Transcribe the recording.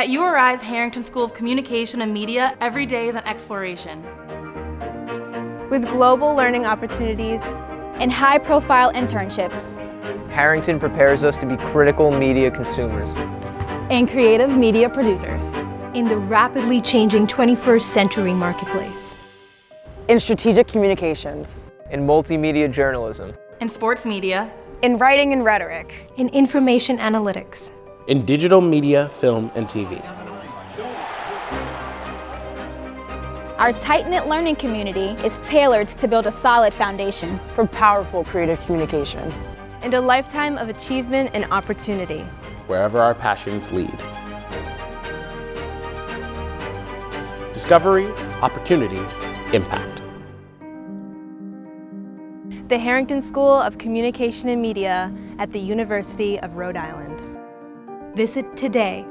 At URI's Harrington School of Communication and Media, every day is an exploration. With global learning opportunities and high-profile internships. Harrington prepares us to be critical media consumers. And creative media producers. In the rapidly changing 21st century marketplace. In strategic communications. In multimedia journalism. In sports media. In writing and rhetoric. In information analytics. In digital media, film, and TV. Our tight-knit learning community is tailored to build a solid foundation for powerful creative communication and a lifetime of achievement and opportunity. Wherever our passions lead. Discovery, opportunity, impact. The Harrington School of Communication and Media at the University of Rhode Island. Visit today